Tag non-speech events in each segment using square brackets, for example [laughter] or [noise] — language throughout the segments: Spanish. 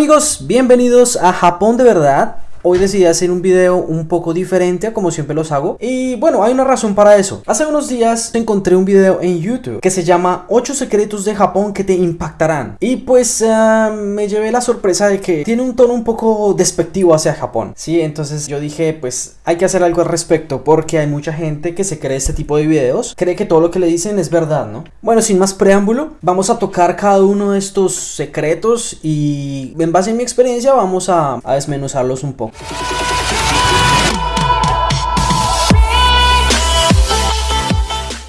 amigos, bienvenidos a Japón de verdad. Hoy decidí hacer un video un poco diferente como siempre los hago. Y bueno, hay una razón para eso. Hace unos días encontré un video en YouTube Que se llama 8 secretos de Japón que te impactarán. Y pues ah, me llevé la sorpresa de que tiene un tono un poco despectivo hacia Japón Sí, entonces yo dije pues hay que hacer algo al respecto Porque hay mucha gente que se cree este tipo de videos Cree que todo lo que le dicen es verdad, ¿no? Bueno, sin más preámbulo, vamos a tocar cada uno de estos secretos Y en base a mi experiencia vamos a, a desmenuzarlos un poco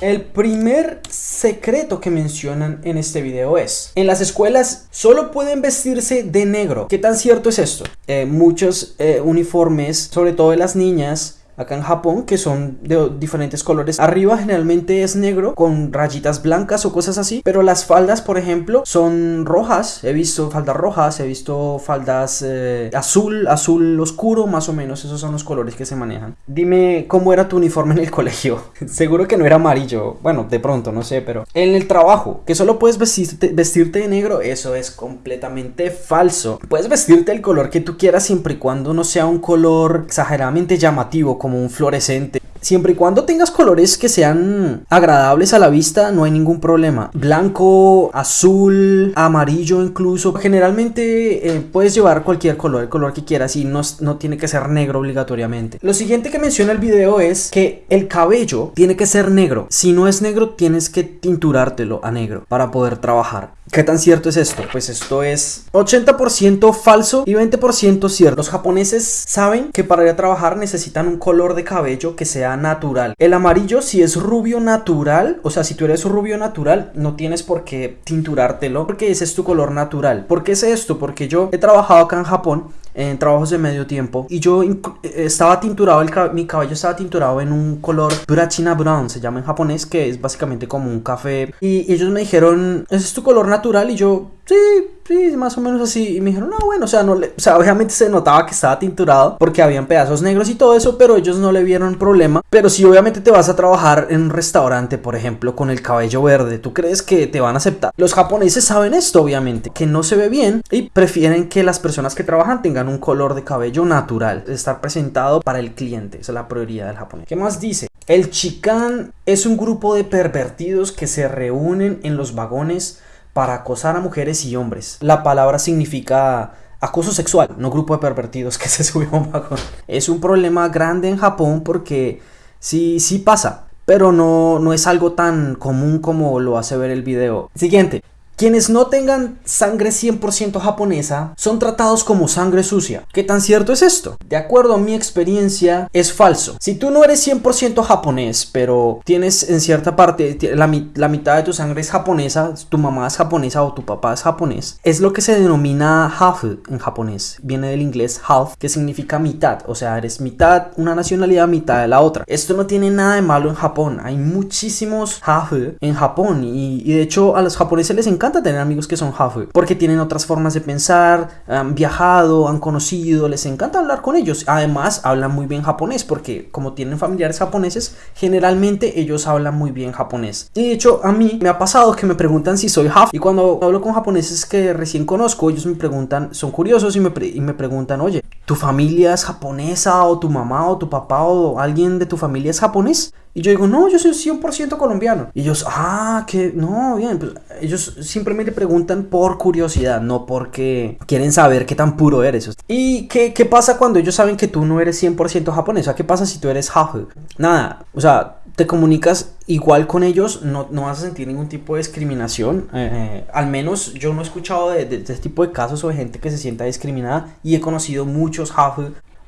el primer secreto que mencionan en este video es En las escuelas solo pueden vestirse de negro ¿Qué tan cierto es esto? Eh, muchos eh, uniformes, sobre todo de las niñas acá en Japón que son de diferentes colores. Arriba generalmente es negro con rayitas blancas o cosas así, pero las faldas, por ejemplo, son rojas. He visto faldas rojas, he visto faldas eh, azul, azul oscuro, más o menos. Esos son los colores que se manejan. Dime cómo era tu uniforme en el [laughs] colegio. Seguro que no era amarillo. Bueno, de pronto, no sé, pero en el trabajo, que solo puedes vestirte, vestirte de negro, eso es completamente falso. Puedes vestirte el color que tú quieras siempre y cuando no sea un color exageradamente llamativo como un fluorescente. Siempre y cuando tengas colores que sean agradables a la vista, no hay ningún problema. Blanco, azul, amarillo incluso. Generalmente eh, puedes llevar cualquier color, el color que quieras y no, no tiene que ser negro obligatoriamente. Lo siguiente que menciona el video es que el cabello tiene que ser negro. Si no es negro, tienes que tinturártelo a negro para poder trabajar. ¿Qué tan cierto es esto? Pues esto es 80% falso y 20% cierto. Los japoneses saben que para ir a trabajar necesitan un color de cabello que sea natural. El amarillo si es rubio natural, o sea, si tú eres rubio natural, no tienes por qué tinturártelo porque ese es tu color natural. ¿Por qué es esto? Porque yo he trabajado acá en Japón en trabajos de medio tiempo. Y yo eh, estaba tinturado, mi cabello estaba tinturado en un color Burachina Brown, se llama en japonés, que es básicamente como un café. Y, ellos me dijeron, ese es tu color natural y yo, sí, sí, más o menos así y me dijeron, no, bueno, o sea, obviamente se notaba que estaba tinturado porque habían pedazos negros y todo eso, pero ellos no le vieron problema, pero si obviamente te vas a trabajar en un restaurante, por ejemplo, con el cabello verde, ¿tú crees que te van a aceptar? Los japoneses saben esto, obviamente, que no se ve bien y prefieren que las personas que trabajan tengan un color de cabello natural, estar presentado para el cliente. Esa es la prioridad del japonés. ¿Qué más dice? El chikan es un grupo de pervertidos que se reúnen en los vagones para acosar a mujeres y hombres. La palabra significa acoso sexual, no grupo de pervertidos [laughs] que se subió a un vagón. Es un problema grande en Japón porque sí, sí pasa, pero no, no es algo tan común como lo hace ver el video. Siguiente, quienes no tengan sangre 100% japonesa son tratados como sangre sucia. ¿Qué tan cierto es esto? De acuerdo a mi experiencia, es falso. Si tú no eres 100% japonés, pero tienes en cierta parte, la, mitad de tu sangre es japonesa, tu mamá es japonesa o tu papá es japonés, es lo que se denomina half en japonés. Viene del inglés half, que significa mitad. O sea, eres mitad una nacionalidad, mitad de la otra. Esto no tiene nada de malo en Japón. Hay muchísimos half en Japón y, y de hecho a los japoneses les encanta tener amigos que son half porque tienen otras formas de pensar, han viajado, han conocido, les encanta hablar con ellos. Además, hablan muy bien japonés porque como tienen familiares japoneses, generalmente ellos hablan muy bien japonés. Y de hecho, a mí me ha pasado que me preguntan si soy half y cuando hablo con japoneses que recién conozco, ellos me preguntan, son curiosos y me, y me preguntan, oye, ¿tu familia es japonesa o tu mamá o tu papá o alguien de tu familia es japonés? Y yo digo, no, yo soy 100% colombiano. Y ellos, ah, que no, bien. Pues ellos simplemente preguntan por curiosidad, no porque quieren saber qué tan puro eres. ¿Y qué, qué pasa cuando ellos saben que tú no eres 100% japonés? O sea, ¿qué pasa si tú eres half? Nada, o sea, te comunicas igual con ellos, no, no vas a sentir ningún tipo de discriminación. Eh, eh, al menos yo no he escuchado de, de, este tipo de casos o de gente que se sienta discriminada y he conocido muchos half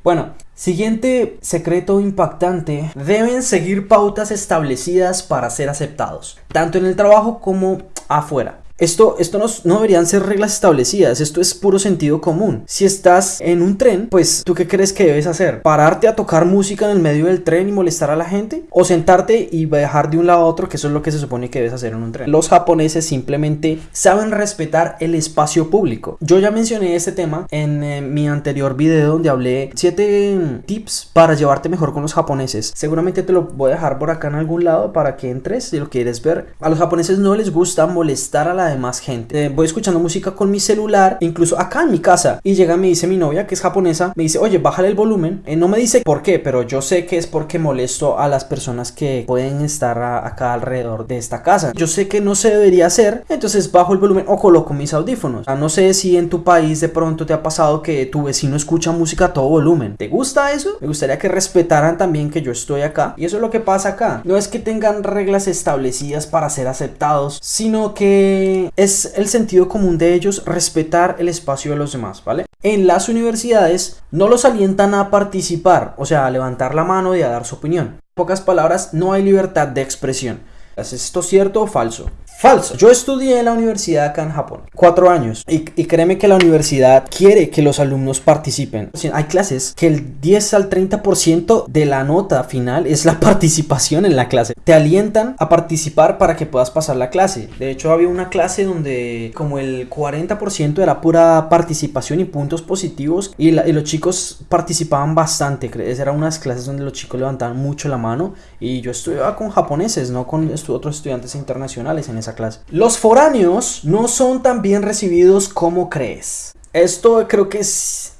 bueno, siguiente secreto impactante, deben seguir pautas establecidas para ser aceptados, tanto en el trabajo como afuera. Esto, esto no, no, deberían ser reglas establecidas, esto es puro sentido común. Si estás en un tren, pues ¿tú qué crees que debes hacer? ¿Pararte a tocar música en el medio del tren y molestar a la gente? ¿O sentarte y viajar de un lado a otro, que eso es lo que se supone que debes hacer en un tren? Los japoneses simplemente saben respetar el espacio público. Yo ya mencioné este tema en eh, mi anterior video donde hablé 7 tips para llevarte mejor con los japoneses. Seguramente te lo voy a dejar por acá en algún lado para que entres si lo quieres ver. A los japoneses no les gusta molestar a la más gente. Eh, voy escuchando música con mi celular, incluso acá en mi casa, y llega me dice mi novia, que es japonesa, me dice, oye, bájale el volumen. Eh, no me dice por qué, pero yo sé que es porque molesto a las personas que pueden estar acá alrededor de esta casa. Yo sé que no se debería hacer, entonces bajo el volumen o coloco mis audífonos. no sé si en tu país de pronto te ha pasado que tu vecino escucha música a todo volumen. ¿Te gusta eso? Me gustaría que respetaran también que yo estoy acá. Y eso es lo que pasa acá. No es que tengan reglas establecidas para ser aceptados, sino que es el sentido común de ellos respetar el espacio de los demás, ¿vale? En las universidades no los alientan a participar, o sea, a levantar la mano y a dar su opinión. En pocas palabras, no hay libertad de expresión. ¿Es esto cierto o falso? Falso. Yo estudié en la universidad acá en Japón, cuatro años, y, créeme que la universidad quiere que los alumnos participen. Hay clases que el 10 al 30% de la nota final es la [laughs] participación en la clase. Te alientan a participar para que puedas pasar la clase. De hecho, había una clase donde como el 40% era pura participación y puntos positivos, y, los chicos participaban bastante. Eran unas clases donde los chicos levantaban mucho la mano, y yo estudiaba con japoneses, no con otros estudiantes internacionales en esa clase. Los foráneos no son tan bien recibidos como crees. Esto creo que es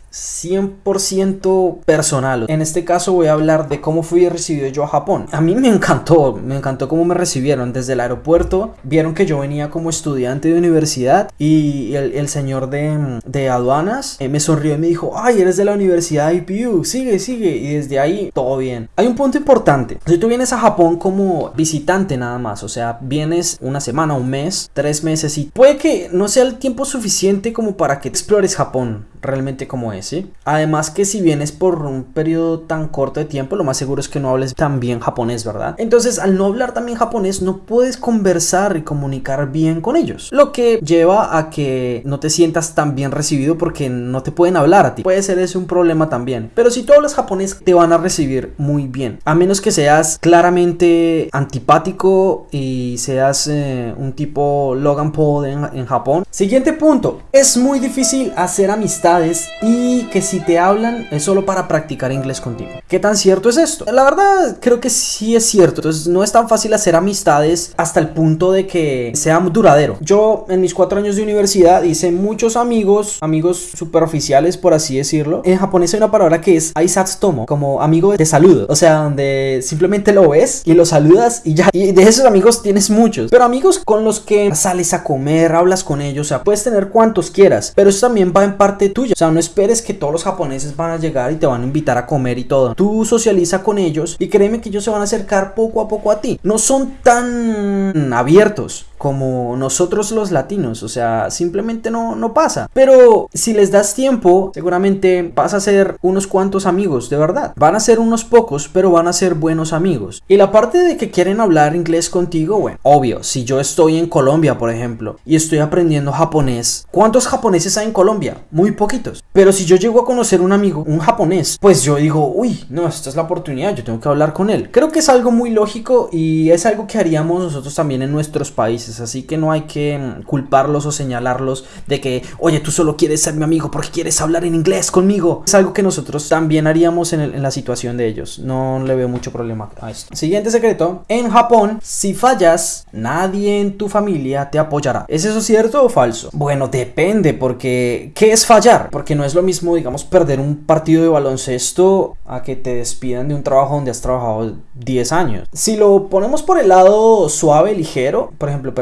100% personal. En este caso voy a hablar de cómo fui recibido yo a Japón. A mí me encantó, me encantó cómo me recibieron desde el aeropuerto. Vieron que yo venía como estudiante de universidad y el, señor de, de aduanas eh, me sonrió y me dijo, ay, eres de la universidad IPU, sigue, sigue. Y desde ahí todo bien. Hay un punto importante. Si tú vienes a Japón como visitante nada más, o sea, vienes una semana, un mes, tres meses y puede que no sea el tiempo suficiente como para que explores Japón realmente como es, Además que si vienes por un periodo tan corto de tiempo, lo más seguro es que no hables tan bien japonés, ¿verdad? Entonces, al no hablar también japonés, no puedes conversar y comunicar bien con ellos, lo que lleva a que no te sientas tan bien recibido porque no te pueden hablar a ti. Puede ser ese un problema también, pero si tú hablas japonés, te van a recibir muy bien, a menos que seas claramente antipático y seas eh, un tipo Logan Paul en, Japón. Siguiente punto, es muy difícil hacer amistad y que si te hablan es solo para practicar inglés contigo. ¿Qué tan cierto es esto? La verdad creo que sí es cierto. Entonces no es tan fácil hacer amistades hasta el punto de que sea duradero. Yo en mis cuatro años de universidad hice muchos amigos, amigos superoficiales por así decirlo. En japonés hay una palabra que es aisatsutomo, como amigo de saludo. O sea, donde simplemente lo ves y lo saludas y ya. Y de esos amigos tienes muchos. Pero amigos con los que sales a comer, hablas con ellos, o sea, puedes tener cuantos quieras. Pero eso también va en parte tu o sea, no esperes que todos los japoneses van a llegar y te van a invitar a comer y todo. Tú socializa con ellos y créeme que ellos se van a acercar poco a poco a ti. No son tan abiertos como nosotros los latinos, o sea, simplemente no, no pasa. Pero si les das tiempo, seguramente vas a ser unos cuantos amigos, de verdad. Van a ser unos pocos, pero van a ser buenos amigos. Y la parte de que quieren hablar inglés contigo, bueno, obvio, si yo estoy en Colombia, por ejemplo, y estoy aprendiendo japonés, ¿cuántos japoneses hay en Colombia? Muy poquitos. Pero si yo llego a conocer un amigo, un japonés, pues yo digo, uy, no, esta es la oportunidad, yo tengo que hablar con él. Creo que es algo muy lógico y es algo que haríamos nosotros también en nuestros países así que no hay que mm, culparlos o señalarlos de que, oye, tú solo quieres ser mi amigo porque quieres hablar en inglés conmigo. Es algo que nosotros también haríamos en, la situación de ellos. No le veo mucho problema a esto. Siguiente secreto. En Japón, si fallas, nadie en tu familia te apoyará. ¿Es eso cierto o falso? Bueno, depende porque ¿qué es fallar? Porque no es lo mismo, digamos, perder un partido de baloncesto a que te despidan de un trabajo donde has trabajado 10 años. Si lo ponemos por el lado suave, ligero, por ejemplo,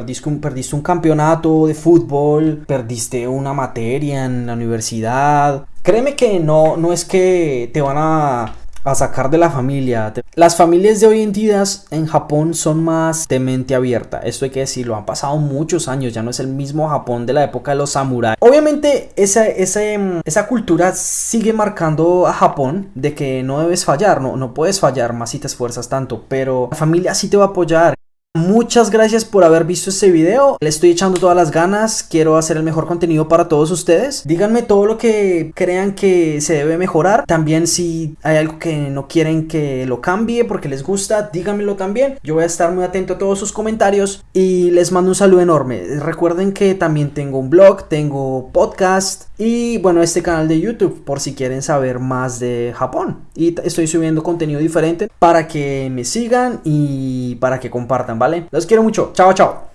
perdiste un, campeonato de fútbol, perdiste una materia en la universidad. Créeme que no, no es que te van a sacar de la familia. Las familias de hoy en día en Japón son más de mente abierta. Esto hay que decirlo, han pasado muchos años, ya no es el mismo Japón de la época de los samuráis. Obviamente esa, esa, esa cultura sigue marcando a Japón de que no debes fallar, no, no puedes fallar más si te esfuerzas tanto, pero la familia sí te va a apoyar. Muchas gracias por haber visto este video. Le estoy echando todas las ganas. Quiero hacer el mejor contenido para todos ustedes. Díganme todo lo que crean que se debe mejorar. También si hay algo que no quieren que lo cambie porque les gusta, díganmelo también. Yo voy a estar muy atento a todos sus comentarios y les mando un saludo enorme. Recuerden que también tengo un blog, tengo podcast y bueno, este canal de YouTube por si quieren saber más de Japón. Y estoy subiendo contenido diferente para que me sigan y para que compartan. ¿Vale? Los quiero mucho. Chao, chao.